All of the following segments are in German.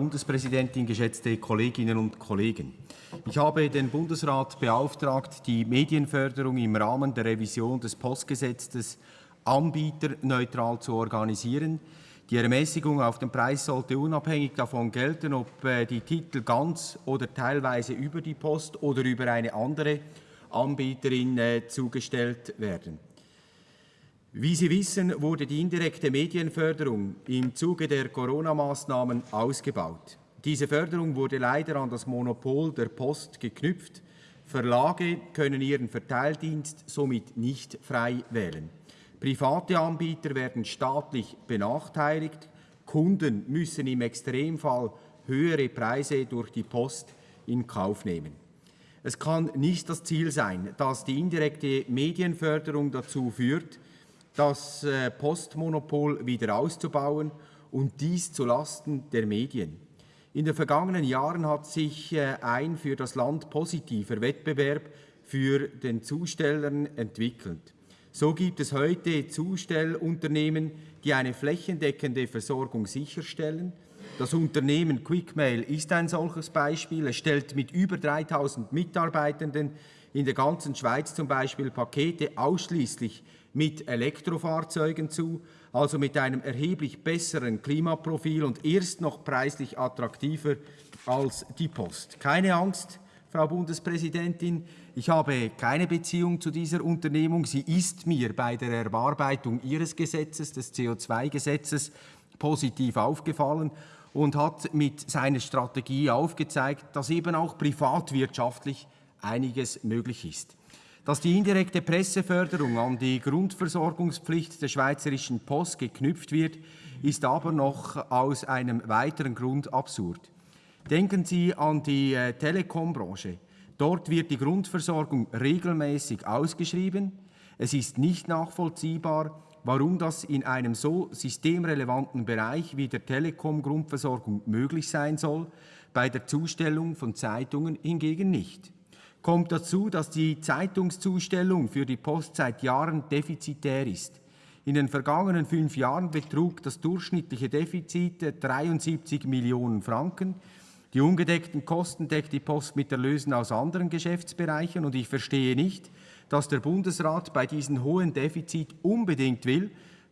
Bundespräsidentin, geschätzte Kolleginnen und Kollegen! Ich habe den Bundesrat beauftragt, die Medienförderung im Rahmen der Revision des Postgesetzes anbieterneutral zu organisieren. Die Ermäßigung auf den Preis sollte unabhängig davon gelten, ob äh, die Titel ganz oder teilweise über die Post oder über eine andere Anbieterin äh, zugestellt werden. Wie Sie wissen, wurde die indirekte Medienförderung im Zuge der Corona-Maßnahmen ausgebaut. Diese Förderung wurde leider an das Monopol der Post geknüpft. Verlage können ihren Verteildienst somit nicht frei wählen. Private Anbieter werden staatlich benachteiligt. Kunden müssen im Extremfall höhere Preise durch die Post in Kauf nehmen. Es kann nicht das Ziel sein, dass die indirekte Medienförderung dazu führt, das äh, Postmonopol wieder auszubauen und dies zulasten der Medien. In den vergangenen Jahren hat sich äh, ein für das Land positiver Wettbewerb für den Zustellern entwickelt. So gibt es heute Zustellunternehmen, die eine flächendeckende Versorgung sicherstellen. Das Unternehmen Quickmail ist ein solches Beispiel. Es stellt mit über 3000 Mitarbeitenden in der ganzen Schweiz zum Beispiel Pakete ausschließlich mit Elektrofahrzeugen zu, also mit einem erheblich besseren Klimaprofil und erst noch preislich attraktiver als die Post. Keine Angst, Frau Bundespräsidentin, ich habe keine Beziehung zu dieser Unternehmung. Sie ist mir bei der Erarbeitung Ihres Gesetzes, des CO2-Gesetzes, positiv aufgefallen und hat mit seiner Strategie aufgezeigt, dass eben auch privatwirtschaftlich einiges möglich ist. Dass die indirekte Presseförderung an die Grundversorgungspflicht der Schweizerischen Post geknüpft wird, ist aber noch aus einem weiteren Grund absurd. Denken Sie an die äh, Telekombranche. Dort wird die Grundversorgung regelmäßig ausgeschrieben. Es ist nicht nachvollziehbar, warum das in einem so systemrelevanten Bereich wie der Telekom-Grundversorgung möglich sein soll, bei der Zustellung von Zeitungen hingegen nicht kommt dazu, dass die Zeitungszustellung für die Post seit Jahren defizitär ist. In den vergangenen fünf Jahren betrug das durchschnittliche Defizit 73 Millionen Franken. Die ungedeckten Kosten deckt die Post mit Erlösen aus anderen Geschäftsbereichen und ich verstehe nicht, dass der Bundesrat bei diesem hohen Defizit unbedingt will,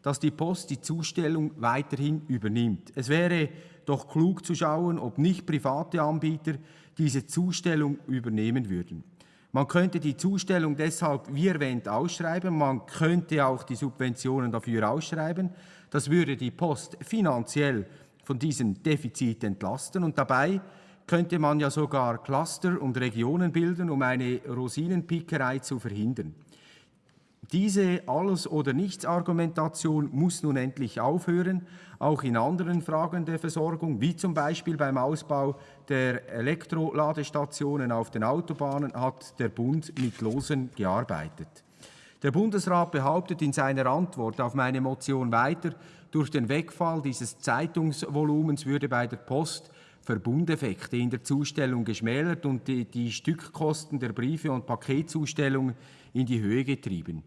dass die Post die Zustellung weiterhin übernimmt. Es wäre doch klug zu schauen, ob nicht private Anbieter diese Zustellung übernehmen würden. Man könnte die Zustellung deshalb, wie erwähnt, ausschreiben. Man könnte auch die Subventionen dafür ausschreiben. Das würde die Post finanziell von diesem Defizit entlasten. Und dabei könnte man ja sogar Cluster und Regionen bilden, um eine Rosinenpickerei zu verhindern. Diese Alles- oder Nichts-Argumentation muss nun endlich aufhören, auch in anderen Fragen der Versorgung, wie zum Beispiel beim Ausbau der Elektroladestationen auf den Autobahnen hat der Bund mit Losen gearbeitet. Der Bundesrat behauptet in seiner Antwort auf meine Motion weiter, durch den Wegfall dieses Zeitungsvolumens würde bei der Post Verbundeffekte in der Zustellung geschmälert und die, die Stückkosten der Briefe und Paketzustellungen in die Höhe getrieben.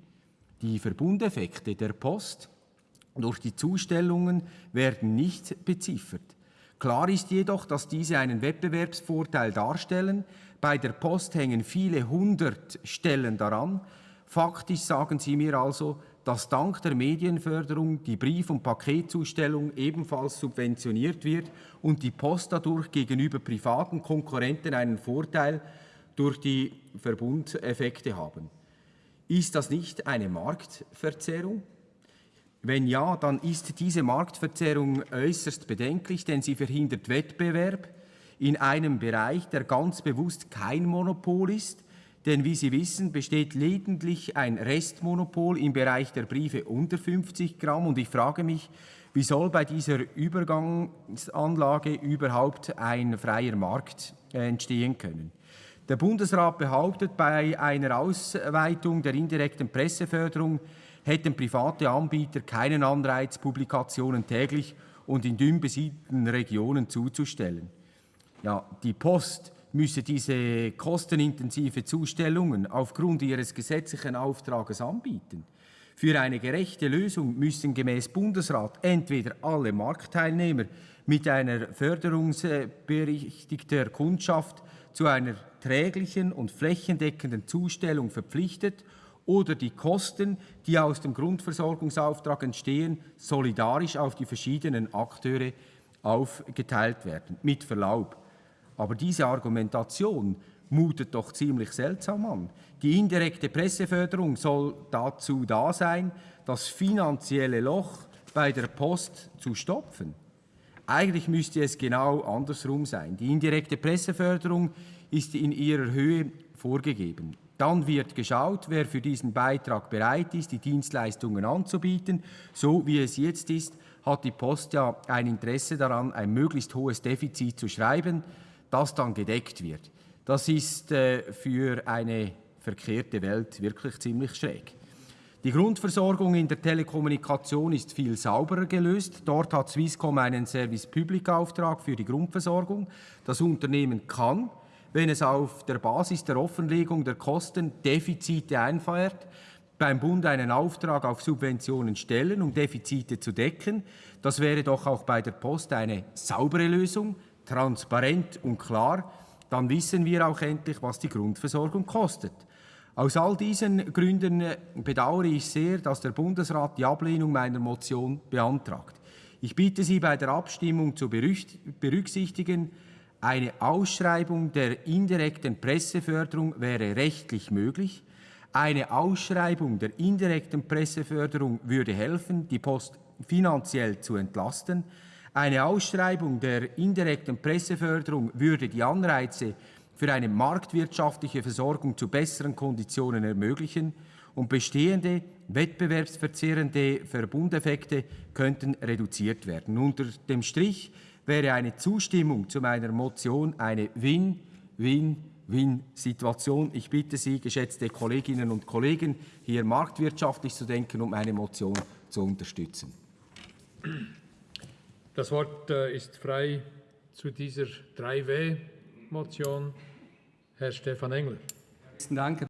Die Verbundeffekte der Post durch die Zustellungen werden nicht beziffert. Klar ist jedoch, dass diese einen Wettbewerbsvorteil darstellen. Bei der Post hängen viele hundert Stellen daran. Faktisch sagen Sie mir also, dass dank der Medienförderung die Brief- und Paketzustellung ebenfalls subventioniert wird und die Post dadurch gegenüber privaten Konkurrenten einen Vorteil durch die Verbundeffekte haben. Ist das nicht eine Marktverzerrung? Wenn ja, dann ist diese Marktverzerrung äußerst bedenklich, denn sie verhindert Wettbewerb in einem Bereich, der ganz bewusst kein Monopol ist, denn wie Sie wissen, besteht lediglich ein Restmonopol im Bereich der Briefe unter 50 Gramm und ich frage mich, wie soll bei dieser Übergangsanlage überhaupt ein freier Markt entstehen können? Der Bundesrat behauptet, bei einer Ausweitung der indirekten Presseförderung hätten private Anbieter keinen Anreiz, Publikationen täglich und in dünn besiedelten Regionen zuzustellen. Ja, die Post müsse diese kostenintensive Zustellungen aufgrund ihres gesetzlichen Auftrages anbieten. Für eine gerechte Lösung müssen gemäß Bundesrat entweder alle Marktteilnehmer mit einer förderungsberechtigter Kundschaft zu einer träglichen und flächendeckenden Zustellung verpflichtet oder die Kosten, die aus dem Grundversorgungsauftrag entstehen, solidarisch auf die verschiedenen Akteure aufgeteilt werden. Mit Verlaub. Aber diese Argumentation mutet doch ziemlich seltsam an. Die indirekte Presseförderung soll dazu da sein, das finanzielle Loch bei der Post zu stopfen. Eigentlich müsste es genau andersrum sein. Die indirekte Presseförderung ist in ihrer Höhe vorgegeben. Dann wird geschaut, wer für diesen Beitrag bereit ist, die Dienstleistungen anzubieten. So wie es jetzt ist, hat die Post ja ein Interesse daran, ein möglichst hohes Defizit zu schreiben, das dann gedeckt wird. Das ist äh, für eine verkehrte Welt wirklich ziemlich schräg. Die Grundversorgung in der Telekommunikation ist viel sauberer gelöst. Dort hat Swisscom einen Service-Public-Auftrag für die Grundversorgung. Das Unternehmen kann, wenn es auf der Basis der Offenlegung der Kosten Defizite einfeiert, beim Bund einen Auftrag auf Subventionen stellen, um Defizite zu decken. Das wäre doch auch bei der Post eine saubere Lösung, transparent und klar. Dann wissen wir auch endlich, was die Grundversorgung kostet. Aus all diesen Gründen äh, bedauere ich sehr, dass der Bundesrat die Ablehnung meiner Motion beantragt. Ich bitte Sie bei der Abstimmung zu berücksichtigen, eine Ausschreibung der indirekten Presseförderung wäre rechtlich möglich. Eine Ausschreibung der indirekten Presseförderung würde helfen, die Post finanziell zu entlasten. Eine Ausschreibung der indirekten Presseförderung würde die Anreize für eine marktwirtschaftliche Versorgung zu besseren Konditionen ermöglichen und bestehende wettbewerbsverzerrende Verbundeffekte könnten reduziert werden. Unter dem Strich wäre eine Zustimmung zu meiner Motion eine Win-Win-Win-Situation. Ich bitte Sie, geschätzte Kolleginnen und Kollegen, hier marktwirtschaftlich zu denken und meine Motion zu unterstützen. Das Wort äh, ist frei zu dieser 3W-Motion. Herr Stefan Engler. Danke.